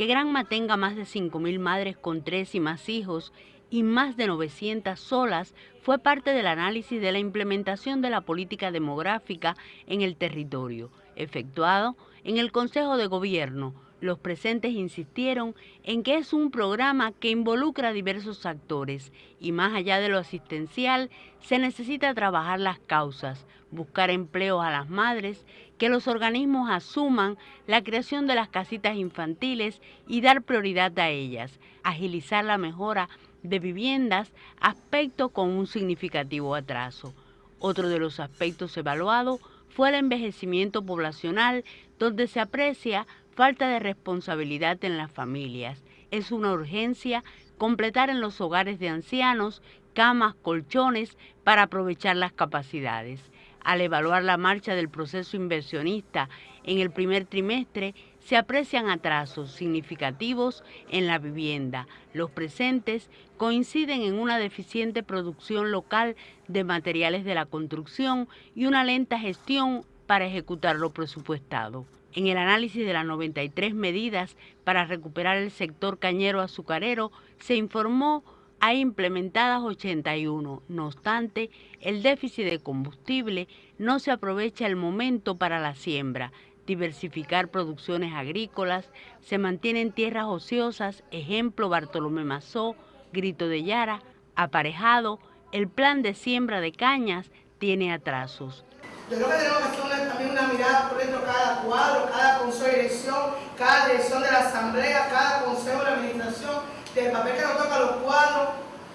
que Granma tenga más de 5.000 madres con tres y más hijos y más de 900 solas fue parte del análisis de la implementación de la política demográfica en el territorio, efectuado en el Consejo de Gobierno. Los presentes insistieron en que es un programa que involucra a diversos actores y más allá de lo asistencial se necesita trabajar las causas, buscar empleos a las madres, que los organismos asuman la creación de las casitas infantiles y dar prioridad a ellas, agilizar la mejora de viviendas, aspecto con un significativo atraso. Otro de los aspectos evaluados fue el envejecimiento poblacional, donde se aprecia falta de responsabilidad en las familias. Es una urgencia completar en los hogares de ancianos camas, colchones para aprovechar las capacidades. Al evaluar la marcha del proceso inversionista en el primer trimestre, se aprecian atrasos significativos en la vivienda. Los presentes coinciden en una deficiente producción local de materiales de la construcción y una lenta gestión para ejecutar lo presupuestado. En el análisis de las 93 medidas para recuperar el sector cañero azucarero, se informó hay implementadas 81. No obstante, el déficit de combustible no se aprovecha el momento para la siembra, diversificar producciones agrícolas, se mantienen tierras ociosas, ejemplo Bartolomé Mazó, Grito de Yara, aparejado, el plan de siembra de cañas tiene atrasos. Yo creo que tenemos que hacer también una mirada por dentro cada cuadro, cada consejo de dirección, cada dirección de la asamblea, cada consejo de administración, del papel que nos toca los cuadros,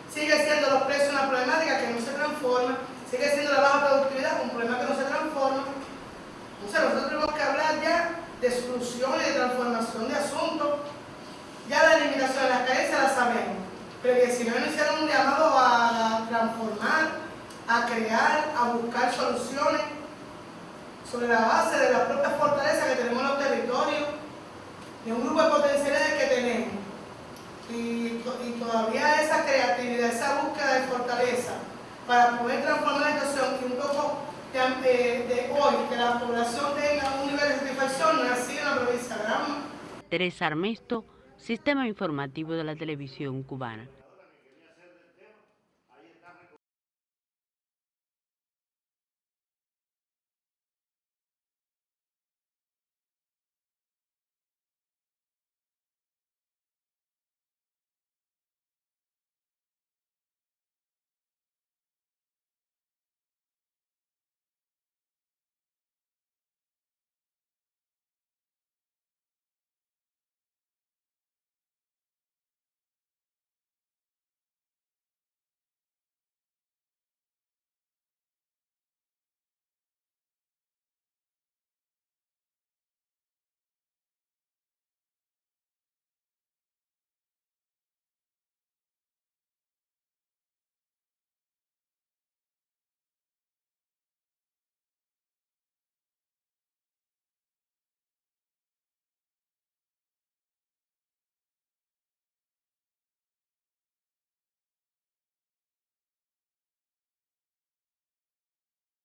sigue siendo los precios una problemática que no se transforma, sigue siendo la baja productividad un problema que no se transforma. Entonces nosotros tenemos que hablar ya de soluciones, de transformación de asuntos, ya la eliminación de las carencias la sabemos, pero que si no hicieron un llamado a transformar, a crear, a buscar soluciones sobre la base de las propias fortalezas que tenemos en los territorios, de un grupo de potencialidades que tenemos. Y, todavía esa creatividad, esa búsqueda de fortaleza para poder transformar la situación y un poco de, hoy, que la población tenga un nivel de satisfacción, no así en la provincia de. Teresa Armesto, Sistema Informativo de la Televisión Cubana.